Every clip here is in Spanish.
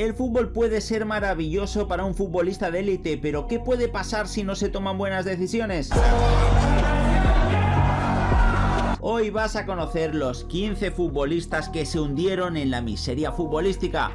El fútbol puede ser maravilloso para un futbolista de élite, pero ¿qué puede pasar si no se toman buenas decisiones? Hoy vas a conocer los 15 futbolistas que se hundieron en la miseria futbolística.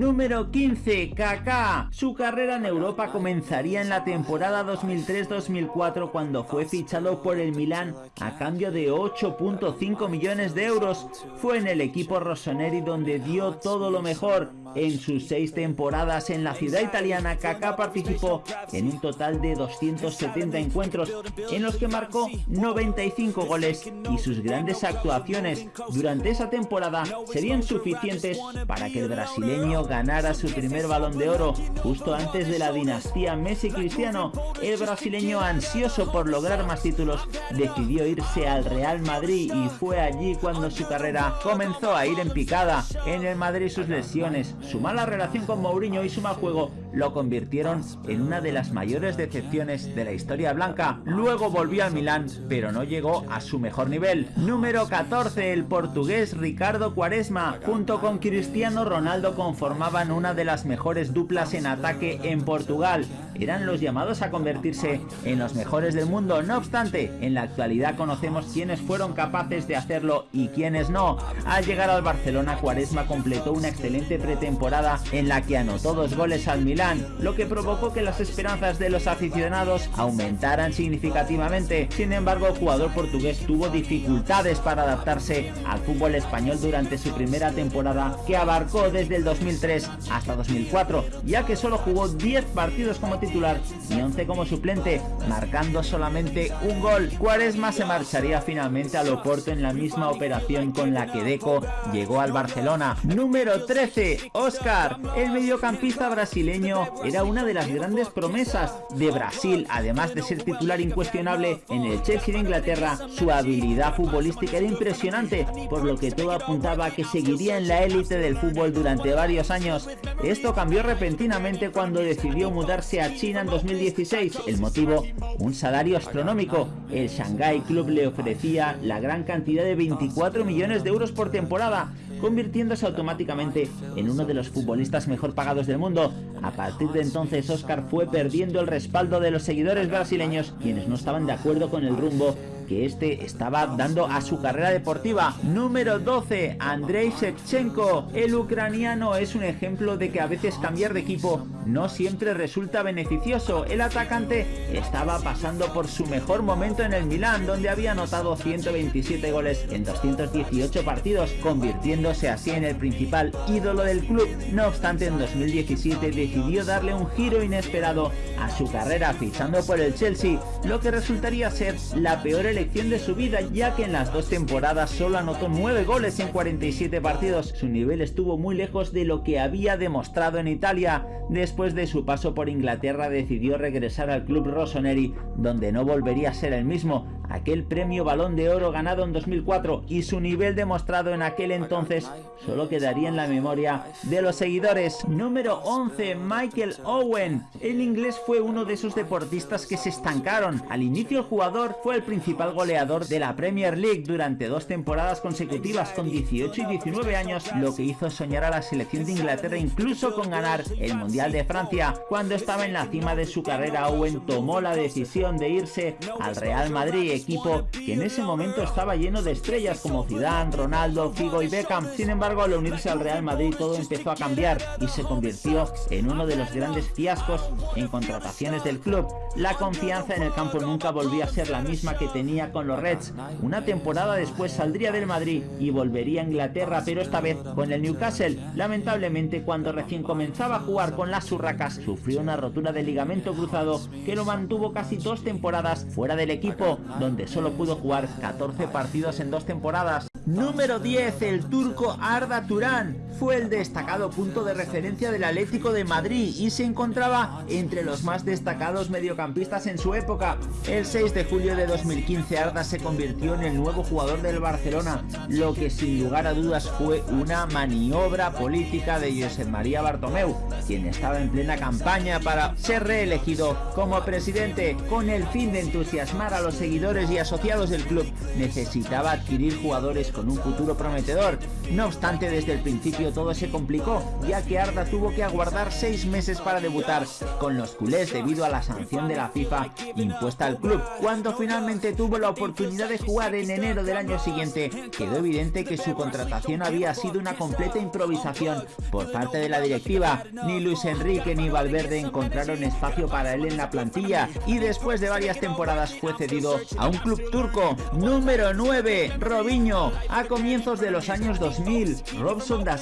Número 15, Kaká. Su carrera en Europa comenzaría en la temporada 2003-2004 cuando fue fichado por el Milán a cambio de 8.5 millones de euros. Fue en el equipo Rossoneri donde dio todo lo mejor. En sus seis temporadas en la ciudad italiana, Kaká participó en un total de 270 encuentros en los que marcó 95 goles y sus grandes actuaciones durante esa temporada serían suficientes para que el brasileño ganara su primer balón de oro justo antes de la dinastía Messi-Cristiano, el brasileño ansioso por lograr más títulos decidió irse al Real Madrid y fue allí cuando su carrera comenzó a ir en picada. En el Madrid sus lesiones, su mala relación con Mourinho y su mal juego lo convirtieron en una de las mayores decepciones de la historia blanca. Luego volvió al Milán, pero no llegó a su mejor nivel. Número 14, el portugués Ricardo Quaresma, junto con Cristiano Ronaldo conformaban una de las mejores duplas en ataque en Portugal. Eran los llamados a convertirse en los mejores del mundo. No obstante, en la actualidad conocemos quiénes fueron capaces de hacerlo y quiénes no. Al llegar al Barcelona, Quaresma completó una excelente pretemporada en la que anotó dos goles al Milán lo que provocó que las esperanzas de los aficionados aumentaran significativamente. Sin embargo, el jugador portugués tuvo dificultades para adaptarse al fútbol español durante su primera temporada, que abarcó desde el 2003 hasta 2004, ya que solo jugó 10 partidos como titular y 11 como suplente, marcando solamente un gol. Cuaresma se marcharía finalmente al Oporto en la misma operación con la que Deco llegó al Barcelona. Número 13, Oscar, el mediocampista brasileño era una de las grandes promesas de Brasil, además de ser titular incuestionable en el Chelsea de Inglaterra, su habilidad futbolística era impresionante, por lo que todo apuntaba a que seguiría en la élite del fútbol durante varios años. Esto cambió repentinamente cuando decidió mudarse a China en 2016. El motivo, un salario astronómico. El Shanghai Club le ofrecía la gran cantidad de 24 millones de euros por temporada, convirtiéndose automáticamente en uno de los futbolistas mejor pagados del mundo. A partir de entonces Oscar fue perdiendo el respaldo de los seguidores brasileños, quienes no estaban de acuerdo con el rumbo que este estaba dando a su carrera deportiva. Número 12, Andrei Shevchenko. El ucraniano es un ejemplo de que a veces cambiar de equipo no siempre resulta beneficioso. El atacante estaba pasando por su mejor momento en el Milán, donde había anotado 127 goles en 218 partidos, convirtiéndose así en el principal ídolo del club. No obstante, en 2017 decidió darle un giro inesperado a su carrera fichando por el Chelsea, lo que resultaría ser la peor elección de su vida ya que en las dos temporadas solo anotó 9 goles en 47 partidos. Su nivel estuvo muy lejos de lo que había demostrado en Italia. Después de su paso por Inglaterra decidió regresar al club Rossoneri donde no volvería a ser el mismo aquel premio balón de oro ganado en 2004 y su nivel demostrado en aquel entonces solo quedaría en la memoria de los seguidores. Número 11, Michael Owen. El inglés fue uno de esos deportistas que se estancaron. Al inicio el jugador fue el principal goleador de la Premier League durante dos temporadas consecutivas con 18 y 19 años, lo que hizo soñar a la selección de Inglaterra incluso con ganar el Mundial de Francia. Cuando estaba en la cima de su carrera, Owen tomó la decisión de irse al Real Madrid equipo que en ese momento estaba lleno de estrellas como Zidane, Ronaldo, Figo y Beckham. Sin embargo, al unirse al Real Madrid todo empezó a cambiar y se convirtió en uno de los grandes fiascos en contrataciones del club. La confianza en el campo nunca volvió a ser la misma que tenía con los Reds. Una temporada después saldría del Madrid y volvería a Inglaterra, pero esta vez con el Newcastle. Lamentablemente, cuando recién comenzaba a jugar con las Urracas, sufrió una rotura de ligamento cruzado que lo mantuvo casi dos temporadas fuera del equipo, donde solo pudo jugar 14 partidos en dos temporadas. Número 10, el turco Arda Turán. Fue el destacado punto de referencia del Atlético de Madrid y se encontraba entre los más destacados mediocampistas en su época. El 6 de julio de 2015 Arda se convirtió en el nuevo jugador del Barcelona, lo que sin lugar a dudas fue una maniobra política de Josep María Bartomeu, quien estaba en plena campaña para ser reelegido como presidente con el fin de entusiasmar a los seguidores y asociados del club. Necesitaba adquirir jugadores con un futuro prometedor. No obstante, desde el principio todo se complicó, ya que Arda tuvo que aguardar seis meses para debutar con los culés debido a la sanción de la FIFA impuesta al club. Cuando finalmente tuvo la oportunidad de jugar en enero del año siguiente, quedó evidente que su contratación había sido una completa improvisación por parte de la directiva. Ni Luis Enrique ni Valverde encontraron espacio para él en la plantilla y después de varias temporadas fue cedido a un club turco. Número 9, Robinho. A comienzos de los años 2000, Robson da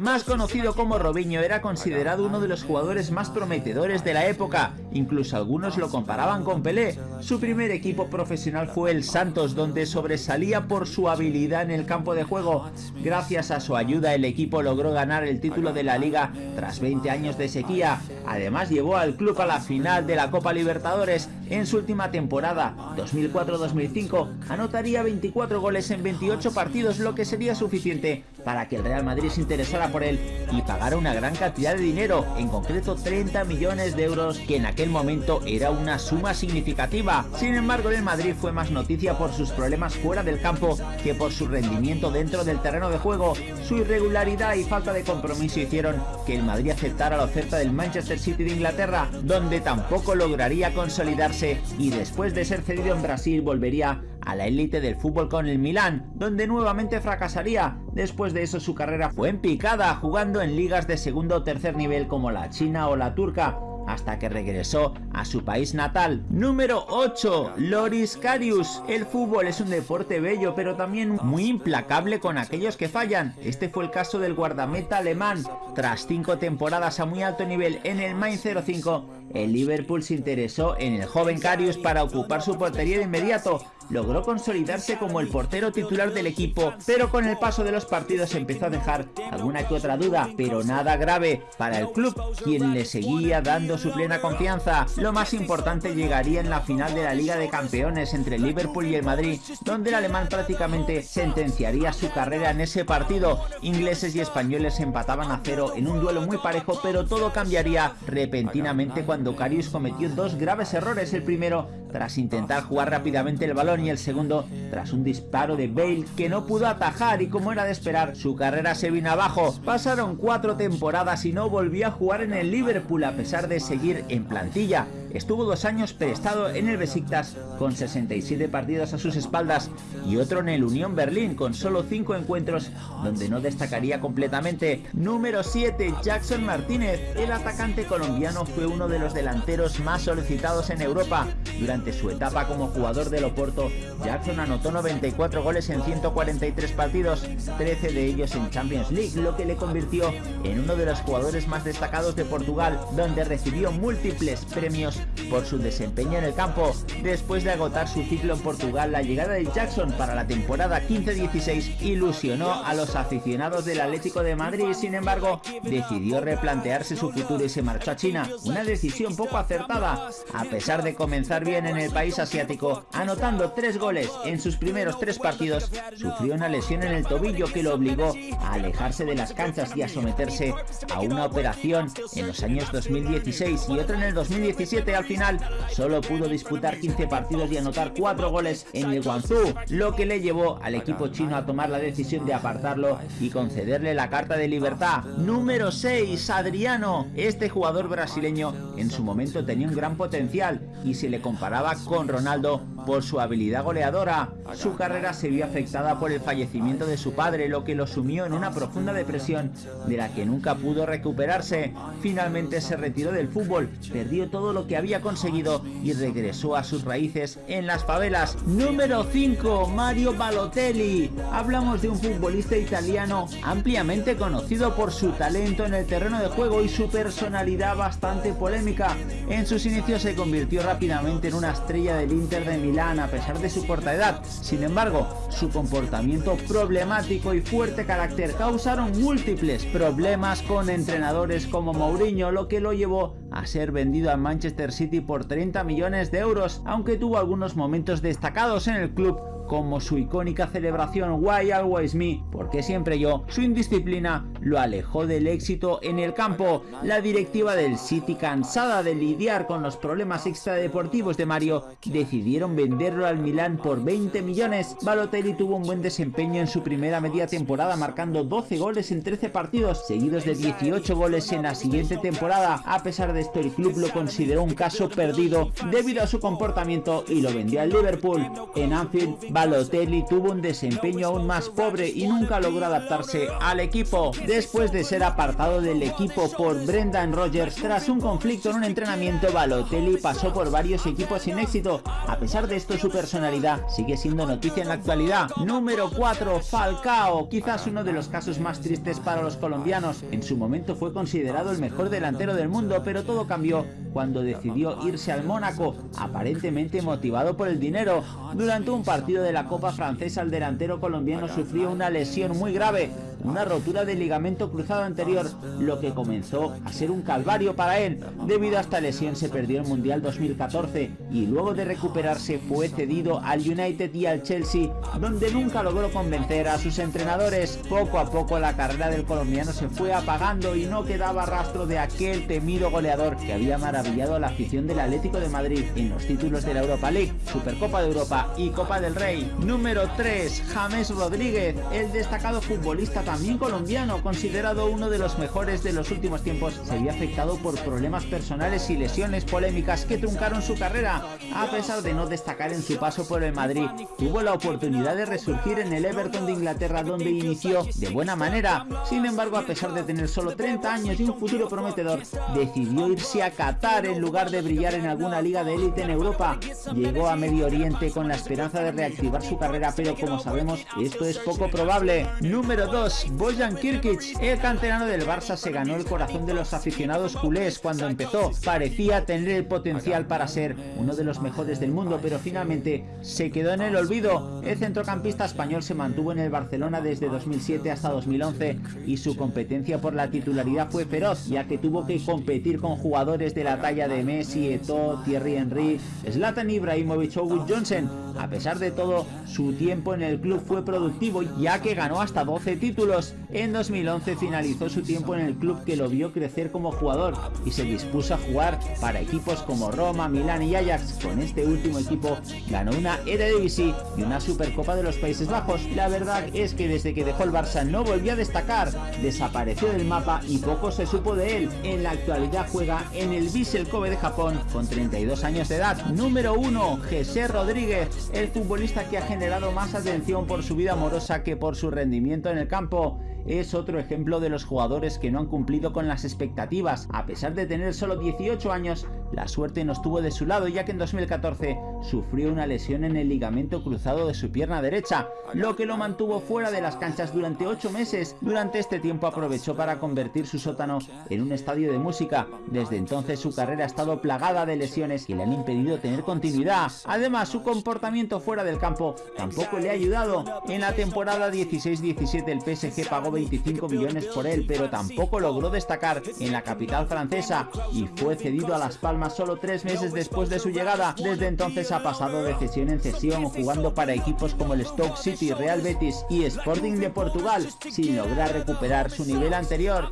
Más conocido como Robinho, era considerado uno de los jugadores más prometedores de la época. Incluso algunos lo comparaban con Pelé. Su primer equipo profesional fue el Santos, donde sobresalía por su habilidad en el campo de juego. Gracias a su ayuda, el equipo logró ganar el título de la liga tras 20 años de sequía. Además, llevó al club a la final de la Copa Libertadores en su última temporada, 2004-2005, anotaría 24 goles en 28 partidos, lo que sería suficiente para que el Real Madrid se interesara por él y pagara una gran cantidad de dinero, en concreto 30 millones de euros, que en aquel momento era una suma significativa. Sin embargo, el Madrid fue más noticia por sus problemas fuera del campo que por su rendimiento dentro del terreno de juego. Su irregularidad y falta de compromiso hicieron que el Madrid aceptara la oferta del Manchester City de Inglaterra, donde tampoco lograría consolidarse y después de ser cedido en Brasil volvería a la élite del fútbol con el Milán, donde nuevamente fracasaría. Después de eso su carrera fue en picada, jugando en ligas de segundo o tercer nivel como la china o la turca, hasta que regresó a su país natal. Número 8. Loris Karius. El fútbol es un deporte bello, pero también muy implacable con aquellos que fallan. Este fue el caso del guardameta alemán. Tras cinco temporadas a muy alto nivel en el Main 05, el Liverpool se interesó en el joven Karius para ocupar su portería de inmediato, logró consolidarse como el portero titular del equipo, pero con el paso de los partidos empezó a dejar alguna que otra duda, pero nada grave para el club, quien le seguía dando su plena confianza. Lo más importante llegaría en la final de la Liga de Campeones entre el Liverpool y el Madrid, donde el alemán prácticamente sentenciaría su carrera en ese partido. Ingleses y españoles empataban a cero en un duelo muy parejo, pero todo cambiría repentinamente cuando Carius cometió dos graves errores. El primero, tras intentar jugar rápidamente el balón y el segundo tras un disparo de Bale que no pudo atajar y como era de esperar su carrera se vino abajo. Pasaron cuatro temporadas y no volvió a jugar en el Liverpool a pesar de seguir en plantilla. Estuvo dos años prestado en el Besiktas con 67 partidos a sus espaldas y otro en el Unión Berlín con solo 5 encuentros donde no destacaría completamente. Número 7. Jackson Martínez. El atacante colombiano fue uno de los delanteros más solicitados en Europa. Durante su etapa como jugador del Oporto, Jackson anotó 94 goles en 143 partidos, 13 de ellos en Champions League, lo que le convirtió en uno de los jugadores más destacados de Portugal, donde recibió múltiples premios por su desempeño en el campo. Después de agotar su ciclo en Portugal, la llegada de Jackson para la temporada 15-16 ilusionó a los aficionados del Atlético de Madrid, sin embargo, decidió replantearse su futuro y se marchó a China, una decisión poco acertada, a pesar de comenzar bien en el país asiático, anotando tres goles en sus primeros tres partidos, sufrió una lesión en el tobillo que lo obligó a alejarse de las canchas y a someterse a una operación en los años 2016 y otra en el 2017 al final solo pudo disputar 15 partidos y anotar 4 goles en el Guangzhou, lo que le llevó al equipo chino a tomar la decisión de apartarlo y concederle la carta de libertad. Número 6, Adriano. Este jugador brasileño en su momento tenía un gran potencial y se le comparaba con Ronaldo por su habilidad goleadora. Su carrera se vio afectada por el fallecimiento de su padre, lo que lo sumió en una profunda depresión de la que nunca pudo recuperarse. Finalmente se retiró del fútbol, perdió todo lo que había conseguido y regresó a sus raíces en las favelas. Número 5. Mario Balotelli. Hablamos de un futbolista italiano ampliamente conocido por su talento en el terreno de juego y su personalidad bastante polémica. En sus inicios se convirtió rápidamente en una estrella del Inter de Milán a pesar de su corta edad. Sin embargo, su comportamiento problemático y fuerte carácter causaron múltiples problemas con entrenadores como Mourinho, lo que lo llevó a ser vendido al Manchester City por 30 millones de euros, aunque tuvo algunos momentos destacados en el club como su icónica celebración Why Always Me, porque siempre yo, su indisciplina lo alejó del éxito en el campo. La directiva del City, cansada de lidiar con los problemas extradeportivos de Mario, decidieron venderlo al Milán por 20 millones. Balotelli tuvo un buen desempeño en su primera media temporada, marcando 12 goles en 13 partidos, seguidos de 18 goles en la siguiente temporada. A pesar de esto, el club lo consideró un caso perdido debido a su comportamiento y lo vendió al Liverpool. En Anfield, Balotelli tuvo un desempeño aún más pobre y nunca logró adaptarse al equipo. Después de ser apartado del equipo por Brendan Rodgers tras un conflicto en un entrenamiento, Balotelli pasó por varios equipos sin éxito. A pesar de esto, su personalidad sigue siendo noticia en la actualidad. Número 4. Falcao, quizás uno de los casos más tristes para los colombianos. En su momento fue considerado el mejor delantero del mundo, pero todo cambió cuando decidió irse al Mónaco, aparentemente motivado por el dinero. Durante un partido de la Copa Francesa, el delantero colombiano sufrió una lesión muy grave, una rotura del ligamento cruzado anterior, lo que comenzó a ser un calvario para él. Debido a esta lesión se perdió el Mundial 2014 y luego de recuperarse fue cedido al United y al Chelsea, donde nunca logró convencer a sus entrenadores. Poco a poco la carrera del colombiano se fue apagando y no quedaba rastro de aquel temido goleador que había maravillado a la afición del Atlético de Madrid en los títulos de la Europa League, Supercopa de Europa y Copa del Rey. Número 3. James Rodríguez, el destacado futbolista también colombiano, considerado uno de los mejores de los últimos tiempos, se vio afectado por problemas personales y lesiones polémicas que truncaron su carrera. A pesar de no destacar en su paso por el Madrid, tuvo la oportunidad de resurgir en el Everton de Inglaterra donde inició de buena manera. Sin embargo, a pesar de tener solo 30 años y un futuro prometedor, decidió irse a Qatar en lugar de brillar en alguna liga de élite en Europa. Llegó a Medio Oriente con la esperanza de reactivar su carrera, pero como sabemos, esto es poco probable. Número 2. Bojan Kirkic. El canterano del Barça se ganó el corazón de los aficionados culés cuando empezó. Parecía tener el potencial para ser uno de los mejores del mundo, pero finalmente se quedó en el olvido. El centrocampista español se mantuvo en el Barcelona desde 2007 hasta 2011 y su competencia por la titularidad fue feroz, ya que tuvo que competir con jugadores de la talla de Messi, Eto'o, Thierry Henry, Zlatan Ibrahimovic o Wood Johnson. A pesar de todo, su tiempo en el club fue productivo ya que ganó hasta 12 títulos. capítulos En 2011 finalizó su tiempo en el club que lo vio crecer como jugador y se dispuso a jugar para equipos como Roma, Milán y Ajax. Con este último equipo ganó una Eredivisie y una Supercopa de los Países Bajos. La verdad es que desde que dejó el Barça no volvió a destacar, desapareció del mapa y poco se supo de él. En la actualidad juega en el Vissel Kobe de Japón con 32 años de edad. Número 1, José Rodríguez, el futbolista que ha generado más atención por su vida amorosa que por su rendimiento en el campo es otro ejemplo de los jugadores que no han cumplido con las expectativas. A pesar de tener solo 18 años, la suerte no estuvo de su lado ya que en 2014 sufrió una lesión en el ligamento cruzado de su pierna derecha, lo que lo mantuvo fuera de las canchas durante 8 meses. Durante este tiempo aprovechó para convertir su sótano en un estadio de música. Desde entonces su carrera ha estado plagada de lesiones que le han impedido tener continuidad. Además, su comportamiento fuera del campo tampoco le ha ayudado. En la temporada 16-17 el PSG pagó 25 millones por él, pero tampoco logró destacar en la capital francesa y fue cedido a Las Palmas solo tres meses después de su llegada. Desde entonces ha pasado de cesión en cesión, jugando para equipos como el Stoke City, Real Betis y Sporting de Portugal, sin lograr recuperar su nivel anterior.